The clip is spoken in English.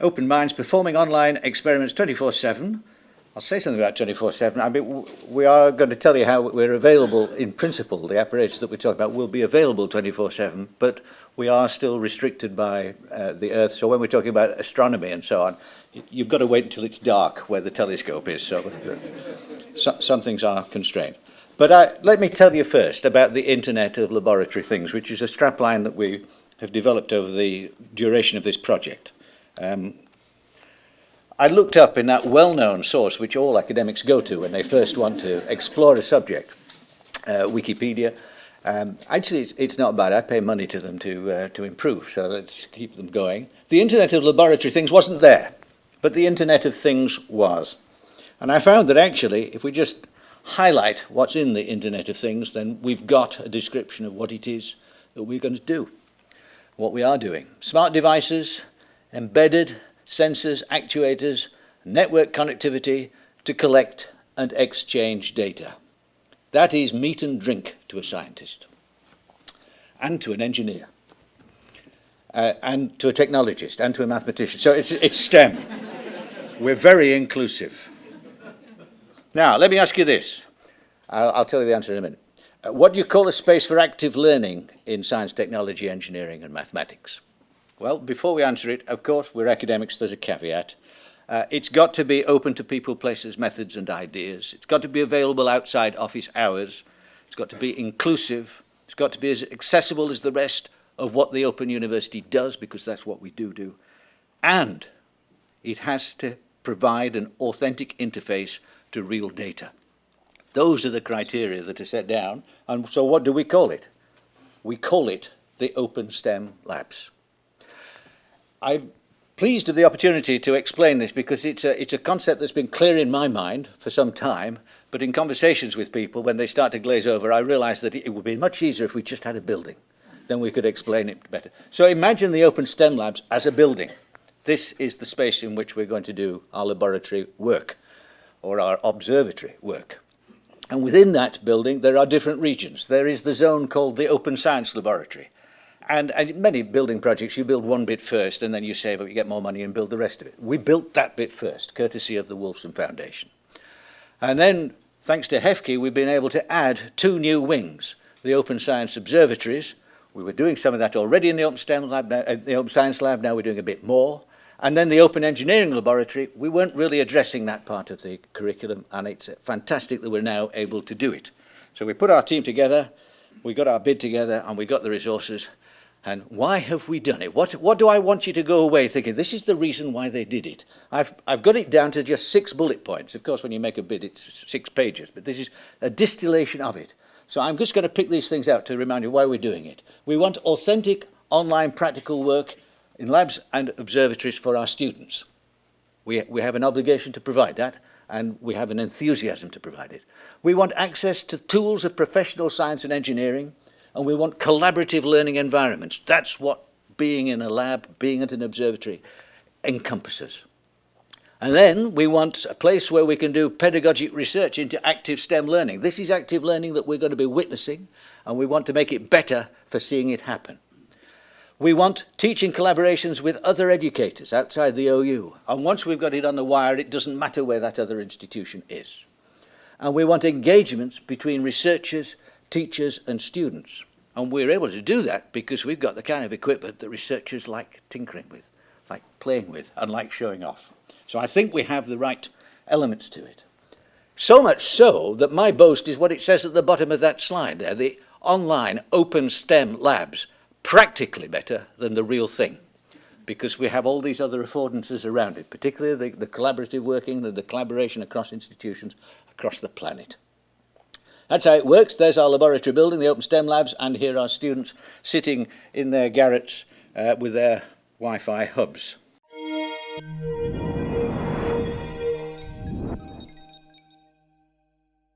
Open Minds performing online experiments 24-7. I'll say something about 24-7. I mean, we are going to tell you how we're available in principle. The apparatus that we're talking about will be available 24-7, but we are still restricted by uh, the Earth. So when we're talking about astronomy and so on, you've got to wait until it's dark where the telescope is. So, so some things are constrained. But uh, let me tell you first about the Internet of Laboratory Things, which is a strapline that we have developed over the duration of this project. Um, I looked up in that well-known source which all academics go to when they first want to explore a subject, uh, Wikipedia. Um, actually, it's, it's not bad. I pay money to them to, uh, to improve, so let's keep them going. The Internet of Laboratory Things wasn't there, but the Internet of Things was. And I found that actually, if we just highlight what's in the Internet of Things, then we've got a description of what it is that we're going to do, what we are doing. Smart devices, embedded sensors, actuators, network connectivity to collect and exchange data. That is meat and drink to a scientist and to an engineer uh, and to a technologist and to a mathematician. So it's, it's STEM. We're very inclusive. Now, let me ask you this. I'll, I'll tell you the answer in a minute. Uh, what do you call a space for active learning in science, technology, engineering and mathematics? Well, before we answer it, of course, we're academics, there's a caveat. Uh, it's got to be open to people, places, methods and ideas. It's got to be available outside office hours. It's got to be inclusive. It's got to be as accessible as the rest of what the Open University does, because that's what we do do. And it has to provide an authentic interface to real data. Those are the criteria that are set down. And so what do we call it? We call it the Open STEM Labs. I'm pleased of the opportunity to explain this because it's a, it's a concept that's been clear in my mind for some time, but in conversations with people, when they start to glaze over, I realize that it would be much easier if we just had a building. Then we could explain it better. So imagine the Open STEM Labs as a building. This is the space in which we're going to do our laboratory work or our observatory work. And within that building, there are different regions. There is the zone called the Open Science Laboratory. And, and many building projects, you build one bit first and then you save up, you get more money and build the rest of it. We built that bit first, courtesy of the Wolfson Foundation. And then, thanks to Hefke, we've been able to add two new wings, the Open Science Observatories. We were doing some of that already in the Open, STEM lab, uh, the Open Science Lab, now we're doing a bit more. And then the Open Engineering Laboratory, we weren't really addressing that part of the curriculum, and it's fantastic that we're now able to do it. So we put our team together, we got our bid together, and we got the resources, and why have we done it? What, what do I want you to go away thinking? This is the reason why they did it. I've, I've got it down to just six bullet points. Of course, when you make a bid, it's six pages, but this is a distillation of it. So I'm just going to pick these things out to remind you why we're doing it. We want authentic online practical work in labs and observatories for our students. We, we have an obligation to provide that, and we have an enthusiasm to provide it. We want access to tools of professional science and engineering, and we want collaborative learning environments. That's what being in a lab, being at an observatory encompasses. And then we want a place where we can do pedagogic research into active STEM learning. This is active learning that we're going to be witnessing, and we want to make it better for seeing it happen. We want teaching collaborations with other educators outside the OU. And once we've got it on the wire, it doesn't matter where that other institution is. And we want engagements between researchers teachers and students. And we're able to do that because we've got the kind of equipment that researchers like tinkering with, like playing with, and like showing off. So I think we have the right elements to it. So much so that my boast is what it says at the bottom of that slide there, the online open STEM labs, practically better than the real thing because we have all these other affordances around it, particularly the, the collaborative working, the, the collaboration across institutions across the planet. That's how it works. There's our laboratory building, the Open STEM Labs, and here are students sitting in their garrets uh, with their Wi-Fi hubs. Thank you.